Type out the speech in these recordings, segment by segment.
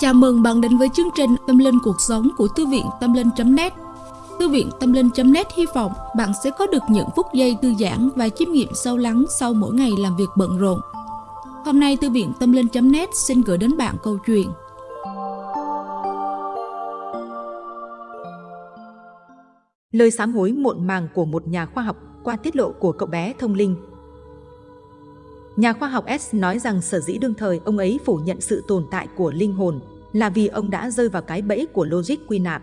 Chào mừng bạn đến với chương trình Tâm Linh Cuộc Sống của Thư viện Tâm Linh.net Thư viện Tâm Linh.net hy vọng bạn sẽ có được những phút giây thư giãn và chiêm nghiệm sâu lắng sau mỗi ngày làm việc bận rộn. Hôm nay, Thư viện Tâm Linh.net xin gửi đến bạn câu chuyện. Lời sám hối muộn màng của một nhà khoa học qua tiết lộ của cậu bé thông linh. Nhà khoa học S nói rằng sở dĩ đương thời, ông ấy phủ nhận sự tồn tại của linh hồn là vì ông đã rơi vào cái bẫy của logic quy nạp.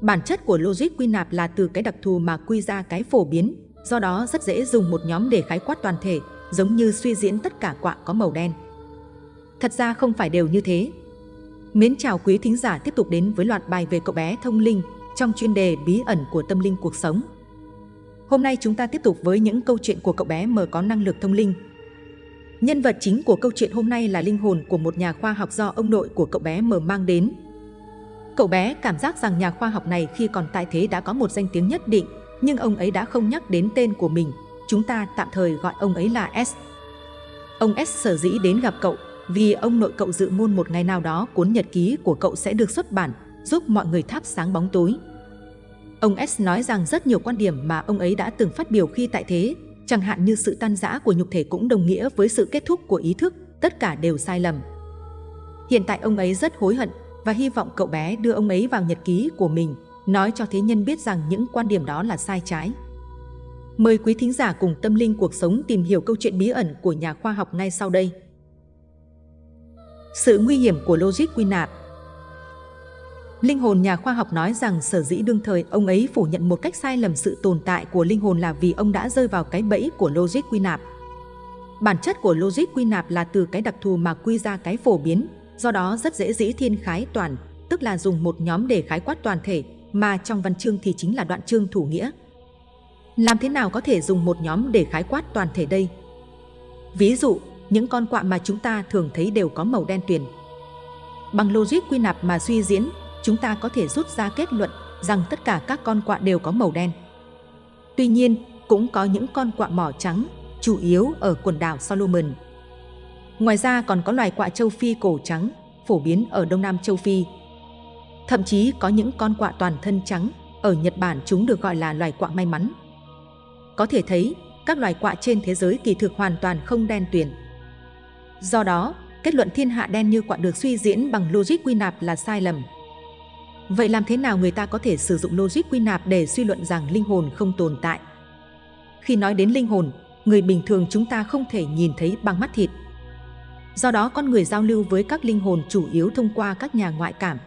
Bản chất của logic quy nạp là từ cái đặc thù mà quy ra cái phổ biến, do đó rất dễ dùng một nhóm để khái quát toàn thể, giống như suy diễn tất cả quạ có màu đen. Thật ra không phải đều như thế. Mến chào quý thính giả tiếp tục đến với loạt bài về cậu bé thông linh trong chuyên đề bí ẩn của tâm linh cuộc sống. Hôm nay chúng ta tiếp tục với những câu chuyện của cậu bé mờ có năng lực thông linh Nhân vật chính của câu chuyện hôm nay là linh hồn của một nhà khoa học do ông nội của cậu bé mờ mang đến. Cậu bé cảm giác rằng nhà khoa học này khi còn tại thế đã có một danh tiếng nhất định, nhưng ông ấy đã không nhắc đến tên của mình. Chúng ta tạm thời gọi ông ấy là S. Ông S sở dĩ đến gặp cậu vì ông nội cậu dự ngôn một ngày nào đó cuốn nhật ký của cậu sẽ được xuất bản, giúp mọi người thắp sáng bóng tối. Ông S nói rằng rất nhiều quan điểm mà ông ấy đã từng phát biểu khi tại thế Chẳng hạn như sự tan rã của nhục thể cũng đồng nghĩa với sự kết thúc của ý thức, tất cả đều sai lầm. Hiện tại ông ấy rất hối hận và hy vọng cậu bé đưa ông ấy vào nhật ký của mình, nói cho thế nhân biết rằng những quan điểm đó là sai trái. Mời quý thính giả cùng tâm linh cuộc sống tìm hiểu câu chuyện bí ẩn của nhà khoa học ngay sau đây. Sự nguy hiểm của logic quy nạp Linh hồn nhà khoa học nói rằng sở dĩ đương thời ông ấy phủ nhận một cách sai lầm sự tồn tại của linh hồn là vì ông đã rơi vào cái bẫy của logic quy nạp. Bản chất của logic quy nạp là từ cái đặc thù mà quy ra cái phổ biến, do đó rất dễ dĩ thiên khái toàn, tức là dùng một nhóm để khái quát toàn thể, mà trong văn chương thì chính là đoạn chương thủ nghĩa. Làm thế nào có thể dùng một nhóm để khái quát toàn thể đây? Ví dụ, những con quạ mà chúng ta thường thấy đều có màu đen tuyền. Bằng logic quy nạp mà suy diễn, chúng ta có thể rút ra kết luận rằng tất cả các con quạ đều có màu đen. Tuy nhiên, cũng có những con quạ mỏ trắng, chủ yếu ở quần đảo Solomon. Ngoài ra còn có loài quạ châu Phi cổ trắng, phổ biến ở Đông Nam châu Phi. Thậm chí có những con quạ toàn thân trắng, ở Nhật Bản chúng được gọi là loài quạ may mắn. Có thể thấy, các loài quạ trên thế giới kỳ thực hoàn toàn không đen tuyền. Do đó, kết luận thiên hạ đen như quạ được suy diễn bằng logic quy nạp là sai lầm. Vậy làm thế nào người ta có thể sử dụng logic quy nạp để suy luận rằng linh hồn không tồn tại? Khi nói đến linh hồn, người bình thường chúng ta không thể nhìn thấy bằng mắt thịt. Do đó con người giao lưu với các linh hồn chủ yếu thông qua các nhà ngoại cảm.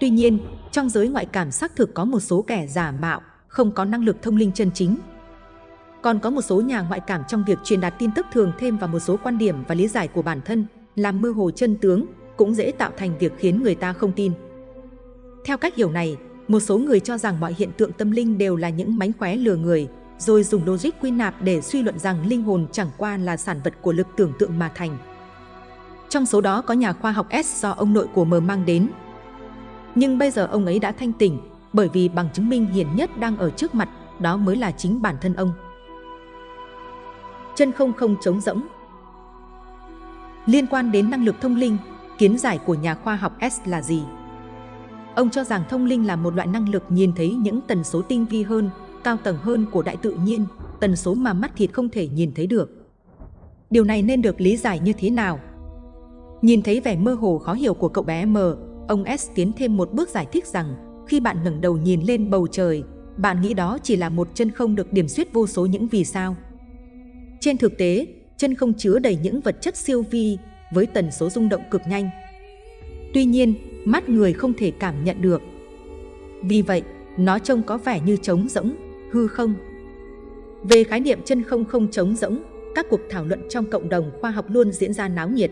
Tuy nhiên, trong giới ngoại cảm xác thực có một số kẻ giả mạo, không có năng lực thông linh chân chính. Còn có một số nhà ngoại cảm trong việc truyền đạt tin tức thường thêm vào một số quan điểm và lý giải của bản thân, làm mơ hồ chân tướng, cũng dễ tạo thành việc khiến người ta không tin. Theo cách hiểu này, một số người cho rằng mọi hiện tượng tâm linh đều là những mánh khóe lừa người, rồi dùng logic quy nạp để suy luận rằng linh hồn chẳng qua là sản vật của lực tưởng tượng mà thành. Trong số đó có nhà khoa học S do ông nội của M mang đến. Nhưng bây giờ ông ấy đã thanh tỉnh, bởi vì bằng chứng minh hiển nhất đang ở trước mặt, đó mới là chính bản thân ông. Chân không không trống rỗng Liên quan đến năng lực thông linh, kiến giải của nhà khoa học S là gì? Ông cho rằng thông linh là một loại năng lực nhìn thấy những tần số tinh vi hơn, cao tầng hơn của đại tự nhiên, tần số mà mắt thịt không thể nhìn thấy được. Điều này nên được lý giải như thế nào? Nhìn thấy vẻ mơ hồ khó hiểu của cậu bé M, ông S tiến thêm một bước giải thích rằng khi bạn ngẩng đầu nhìn lên bầu trời, bạn nghĩ đó chỉ là một chân không được điểm xuyết vô số những vì sao. Trên thực tế, chân không chứa đầy những vật chất siêu vi với tần số rung động cực nhanh. Tuy nhiên, mắt người không thể cảm nhận được. Vì vậy, nó trông có vẻ như trống rỗng, hư không. Về khái niệm chân không không trống rỗng, các cuộc thảo luận trong cộng đồng khoa học luôn diễn ra náo nhiệt.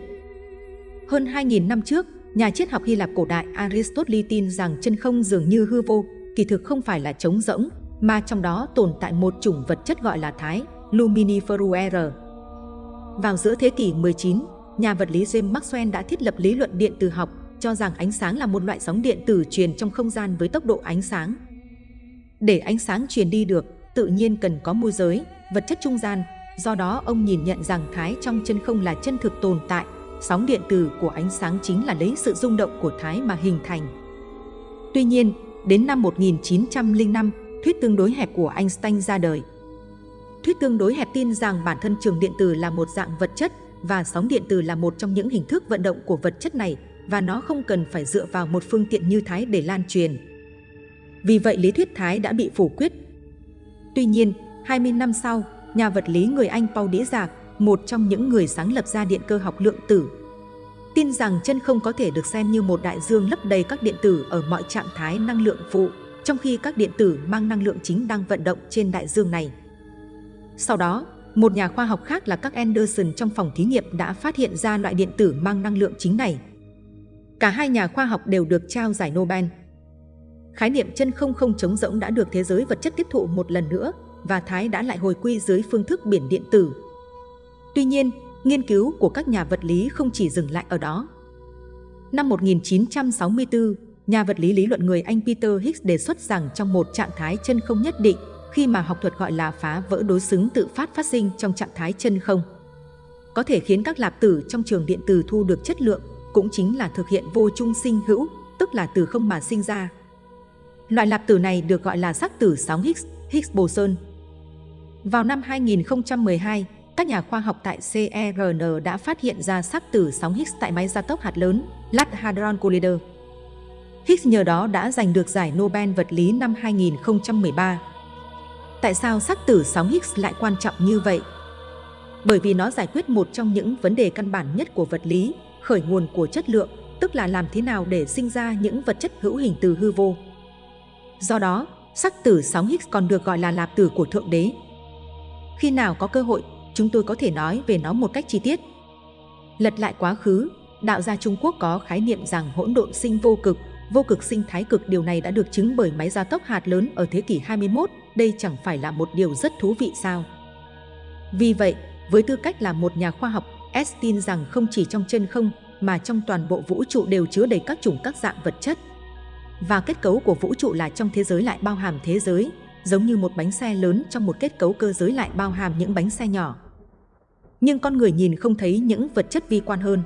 Hơn 2.000 năm trước, nhà triết học Hy Lạp cổ đại Aristotle tin rằng chân không dường như hư vô, kỳ thực không phải là trống rỗng, mà trong đó tồn tại một chủng vật chất gọi là thái, luminiferuere. Vào giữa thế kỷ 19, nhà vật lý James Maxwell đã thiết lập lý luận điện từ học cho rằng ánh sáng là một loại sóng điện tử truyền trong không gian với tốc độ ánh sáng. Để ánh sáng truyền đi được, tự nhiên cần có môi giới, vật chất trung gian, do đó ông nhìn nhận rằng thái trong chân không là chân thực tồn tại, Sóng điện từ của ánh sáng chính là lấy sự rung động của thái mà hình thành. Tuy nhiên, đến năm 1905, thuyết tương đối hẹp của Einstein ra đời. Thuyết tương đối hẹp tin rằng bản thân trường điện từ là một dạng vật chất và sóng điện từ là một trong những hình thức vận động của vật chất này và nó không cần phải dựa vào một phương tiện như thái để lan truyền. Vì vậy lý thuyết thái đã bị phủ quyết. Tuy nhiên, 20 năm sau, nhà vật lý người Anh Paul Dirac, dạ, một trong những người sáng lập ra điện cơ học lượng tử, tin rằng chân không có thể được xem như một đại dương lấp đầy các điện tử ở mọi trạng thái năng lượng phụ, trong khi các điện tử mang năng lượng chính đang vận động trên đại dương này. Sau đó, một nhà khoa học khác là các Anderson trong phòng thí nghiệm đã phát hiện ra loại điện tử mang năng lượng chính này. Cả hai nhà khoa học đều được trao giải Nobel. Khái niệm chân không không trống rỗng đã được thế giới vật chất tiếp thụ một lần nữa và Thái đã lại hồi quy dưới phương thức biển điện tử. Tuy nhiên, nghiên cứu của các nhà vật lý không chỉ dừng lại ở đó. Năm 1964, nhà vật lý lý luận người Anh Peter Higgs đề xuất rằng trong một trạng thái chân không nhất định, khi mà học thuật gọi là phá vỡ đối xứng tự phát phát sinh trong trạng thái chân không, có thể khiến các lạp tử trong trường điện từ thu được chất lượng, cũng chính là thực hiện vô trung sinh hữu, tức là từ không mà sinh ra. Loại lạp tử này được gọi là sắc tử sóng Higgs, Higgs boson. Vào năm 2012, các nhà khoa học tại CERN đã phát hiện ra sắc tử sóng Higgs tại máy gia tốc hạt lớn Large Hadron Collider. Higgs nhờ đó đã giành được giải Nobel vật lý năm 2013. Tại sao sắc tử sóng Higgs lại quan trọng như vậy? Bởi vì nó giải quyết một trong những vấn đề căn bản nhất của vật lý, khởi nguồn của chất lượng, tức là làm thế nào để sinh ra những vật chất hữu hình từ hư vô. Do đó, sắc tử sóng Higgs còn được gọi là lạp tử của Thượng Đế. Khi nào có cơ hội, chúng tôi có thể nói về nó một cách chi tiết. Lật lại quá khứ, đạo gia Trung Quốc có khái niệm rằng hỗn độn sinh vô cực, vô cực sinh thái cực điều này đã được chứng bởi máy gia tốc hạt lớn ở thế kỷ 21, đây chẳng phải là một điều rất thú vị sao? Vì vậy, với tư cách là một nhà khoa học, S tin rằng không chỉ trong chân không mà trong toàn bộ vũ trụ đều chứa đầy các chủng các dạng vật chất. Và kết cấu của vũ trụ là trong thế giới lại bao hàm thế giới, giống như một bánh xe lớn trong một kết cấu cơ giới lại bao hàm những bánh xe nhỏ nhưng con người nhìn không thấy những vật chất vi quan hơn.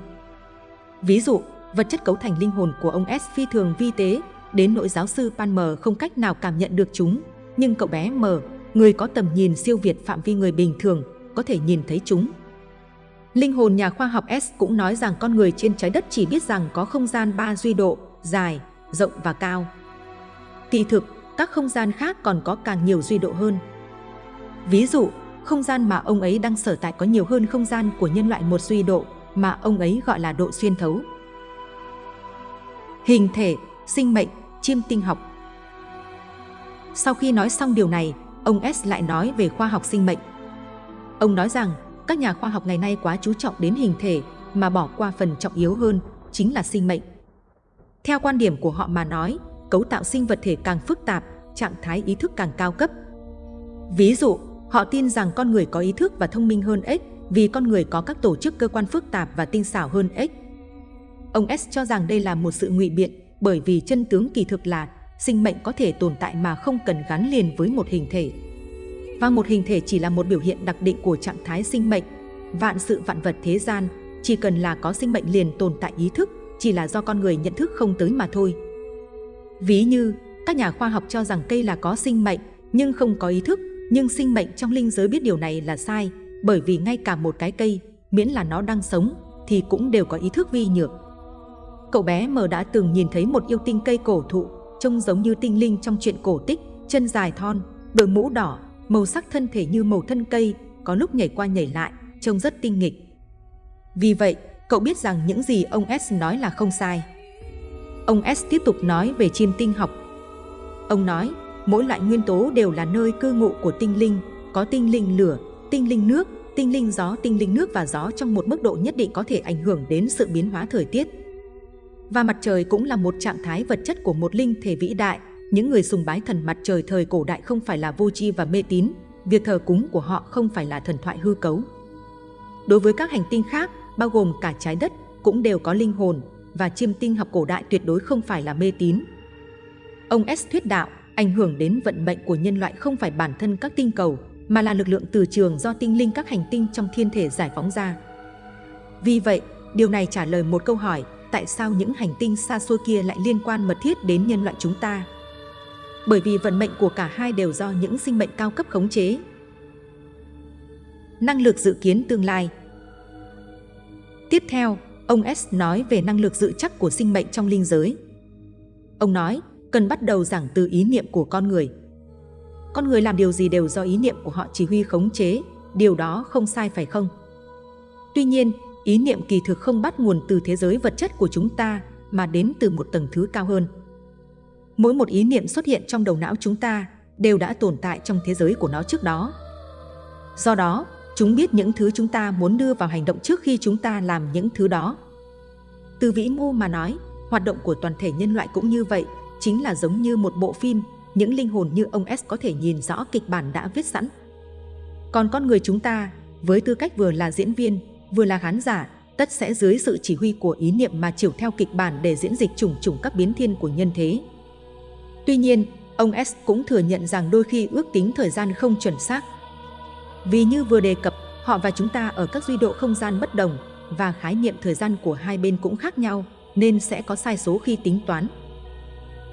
Ví dụ, vật chất cấu thành linh hồn của ông S phi thường vi tế, đến nỗi giáo sư Pan M không cách nào cảm nhận được chúng, nhưng cậu bé M, người có tầm nhìn siêu việt phạm vi người bình thường, có thể nhìn thấy chúng. Linh hồn nhà khoa học S cũng nói rằng con người trên trái đất chỉ biết rằng có không gian ba duy độ, dài, rộng và cao. Thị thực, các không gian khác còn có càng nhiều duy độ hơn. Ví dụ, không gian mà ông ấy đang sở tại có nhiều hơn không gian của nhân loại một duy độ mà ông ấy gọi là độ xuyên thấu. Hình thể, sinh mệnh, chiêm tinh học Sau khi nói xong điều này, ông S lại nói về khoa học sinh mệnh. Ông nói rằng các nhà khoa học ngày nay quá chú trọng đến hình thể mà bỏ qua phần trọng yếu hơn, chính là sinh mệnh. Theo quan điểm của họ mà nói, cấu tạo sinh vật thể càng phức tạp, trạng thái ý thức càng cao cấp. Ví dụ, Họ tin rằng con người có ý thức và thông minh hơn ếch vì con người có các tổ chức cơ quan phức tạp và tinh xảo hơn ếch. Ông S cho rằng đây là một sự ngụy biện bởi vì chân tướng kỳ thực là sinh mệnh có thể tồn tại mà không cần gắn liền với một hình thể. Và một hình thể chỉ là một biểu hiện đặc định của trạng thái sinh mệnh. Vạn sự vạn vật thế gian chỉ cần là có sinh mệnh liền tồn tại ý thức, chỉ là do con người nhận thức không tới mà thôi. Ví như, các nhà khoa học cho rằng cây là có sinh mệnh nhưng không có ý thức nhưng sinh mệnh trong linh giới biết điều này là sai, bởi vì ngay cả một cái cây, miễn là nó đang sống, thì cũng đều có ý thức vi nhược. Cậu bé mờ đã từng nhìn thấy một yêu tinh cây cổ thụ, trông giống như tinh linh trong chuyện cổ tích, chân dài thon, đội mũ đỏ, màu sắc thân thể như màu thân cây, có lúc nhảy qua nhảy lại, trông rất tinh nghịch. Vì vậy, cậu biết rằng những gì ông S nói là không sai. Ông S tiếp tục nói về chim tinh học. Ông nói, mỗi loại nguyên tố đều là nơi cư ngụ của tinh linh, có tinh linh lửa, tinh linh nước, tinh linh gió, tinh linh nước và gió trong một mức độ nhất định có thể ảnh hưởng đến sự biến hóa thời tiết. Và mặt trời cũng là một trạng thái vật chất của một linh thể vĩ đại. Những người sùng bái thần mặt trời thời cổ đại không phải là vô tri và mê tín, việc thờ cúng của họ không phải là thần thoại hư cấu. Đối với các hành tinh khác, bao gồm cả trái đất, cũng đều có linh hồn và chiêm tinh học cổ đại tuyệt đối không phải là mê tín. Ông S thuyết đạo, ảnh hưởng đến vận mệnh của nhân loại không phải bản thân các tinh cầu, mà là lực lượng từ trường do tinh linh các hành tinh trong thiên thể giải phóng ra. Vì vậy, Điều này trả lời một câu hỏi, tại sao những hành tinh xa xôi kia lại liên quan mật thiết đến nhân loại chúng ta? Bởi vì vận mệnh của cả hai đều do những sinh mệnh cao cấp khống chế. Năng lực dự kiến tương lai Tiếp theo, ông S nói về năng lực dự chắc của sinh mệnh trong linh giới. Ông nói, cần bắt đầu giảng từ ý niệm của con người. Con người làm điều gì đều do ý niệm của họ chỉ huy khống chế, điều đó không sai phải không? Tuy nhiên, ý niệm kỳ thực không bắt nguồn từ thế giới vật chất của chúng ta mà đến từ một tầng thứ cao hơn. Mỗi một ý niệm xuất hiện trong đầu não chúng ta đều đã tồn tại trong thế giới của nó trước đó. Do đó, chúng biết những thứ chúng ta muốn đưa vào hành động trước khi chúng ta làm những thứ đó. Từ vĩ mô mà nói, hoạt động của toàn thể nhân loại cũng như vậy, chính là giống như một bộ phim, những linh hồn như ông S có thể nhìn rõ kịch bản đã viết sẵn. Còn con người chúng ta, với tư cách vừa là diễn viên, vừa là khán giả, tất sẽ dưới sự chỉ huy của ý niệm mà chiều theo kịch bản để diễn dịch trùng trùng các biến thiên của nhân thế. Tuy nhiên, ông S cũng thừa nhận rằng đôi khi ước tính thời gian không chuẩn xác. Vì như vừa đề cập, họ và chúng ta ở các duy độ không gian bất đồng và khái niệm thời gian của hai bên cũng khác nhau, nên sẽ có sai số khi tính toán.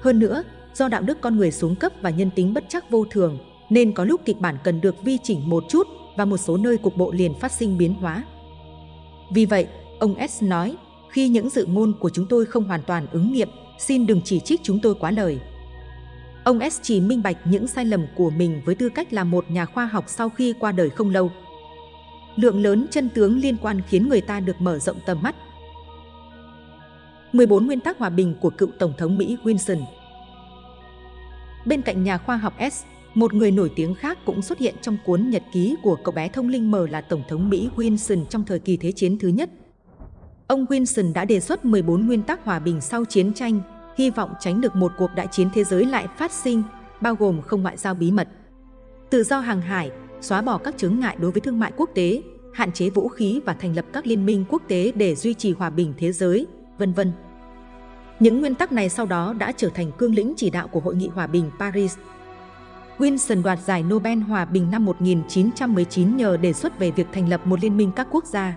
Hơn nữa, do đạo đức con người xuống cấp và nhân tính bất chắc vô thường, nên có lúc kịch bản cần được vi chỉnh một chút và một số nơi cục bộ liền phát sinh biến hóa. Vì vậy, ông S nói, khi những dự ngôn của chúng tôi không hoàn toàn ứng nghiệm, xin đừng chỉ trích chúng tôi quá lời. Ông S chỉ minh bạch những sai lầm của mình với tư cách là một nhà khoa học sau khi qua đời không lâu. Lượng lớn chân tướng liên quan khiến người ta được mở rộng tầm mắt. 14 nguyên tắc hòa bình của cựu Tổng thống Mỹ Wilson Bên cạnh nhà khoa học S, một người nổi tiếng khác cũng xuất hiện trong cuốn nhật ký của cậu bé thông linh mờ là Tổng thống Mỹ Wilson trong thời kỳ Thế chiến thứ nhất. Ông Wilson đã đề xuất 14 nguyên tắc hòa bình sau chiến tranh, hy vọng tránh được một cuộc đại chiến thế giới lại phát sinh, bao gồm không ngoại giao bí mật, tự do hàng hải, xóa bỏ các chướng ngại đối với thương mại quốc tế, hạn chế vũ khí và thành lập các liên minh quốc tế để duy trì hòa bình thế giới, vân vân. Những nguyên tắc này sau đó đã trở thành cương lĩnh chỉ đạo của Hội nghị Hòa bình Paris Wilson đoạt giải Nobel Hòa bình năm 1919 nhờ đề xuất về việc thành lập một liên minh các quốc gia.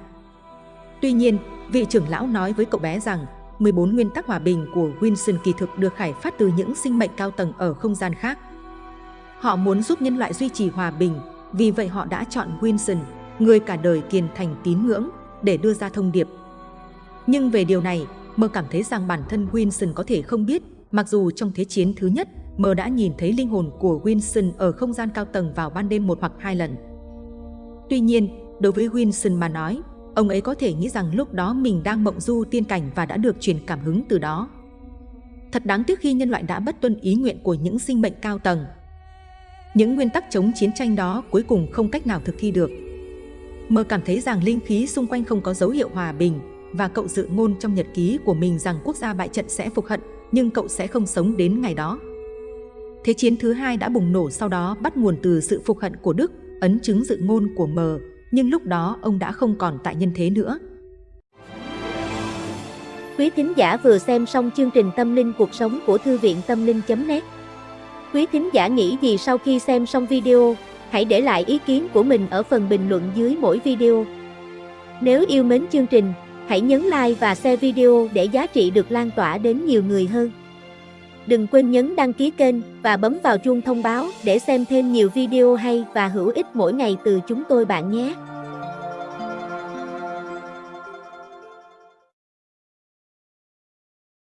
Tuy nhiên, vị trưởng lão nói với cậu bé rằng 14 nguyên tắc hòa bình của Wilson kỳ thực được khải phát từ những sinh mệnh cao tầng ở không gian khác. Họ muốn giúp nhân loại duy trì hòa bình, vì vậy họ đã chọn Wilson, người cả đời kiên thành tín ngưỡng, để đưa ra thông điệp. Nhưng về điều này, Mơ cảm thấy rằng bản thân Wilson có thể không biết, mặc dù trong Thế chiến thứ nhất, Mơ đã nhìn thấy linh hồn của Wilson ở không gian cao tầng vào ban đêm một hoặc hai lần. Tuy nhiên, đối với Wilson mà nói, ông ấy có thể nghĩ rằng lúc đó mình đang mộng du tiên cảnh và đã được truyền cảm hứng từ đó. Thật đáng tiếc khi nhân loại đã bất tuân ý nguyện của những sinh mệnh cao tầng. Những nguyên tắc chống chiến tranh đó cuối cùng không cách nào thực thi được. Mơ cảm thấy rằng linh khí xung quanh không có dấu hiệu hòa bình và cậu dự ngôn trong nhật ký của mình rằng quốc gia bại trận sẽ phục hận, nhưng cậu sẽ không sống đến ngày đó. Thế chiến thứ hai đã bùng nổ sau đó bắt nguồn từ sự phục hận của Đức, ấn chứng dự ngôn của Mờ nhưng lúc đó ông đã không còn tại nhân thế nữa. Quý thính giả vừa xem xong chương trình Tâm linh cuộc sống của Thư viện Tâm linh.net Quý thính giả nghĩ gì sau khi xem xong video, hãy để lại ý kiến của mình ở phần bình luận dưới mỗi video. Nếu yêu mến chương trình, hãy nhấn like và share video để giá trị được lan tỏa đến nhiều người hơn. Đừng quên nhấn đăng ký kênh và bấm vào chuông thông báo để xem thêm nhiều video hay và hữu ích mỗi ngày từ chúng tôi bạn nhé.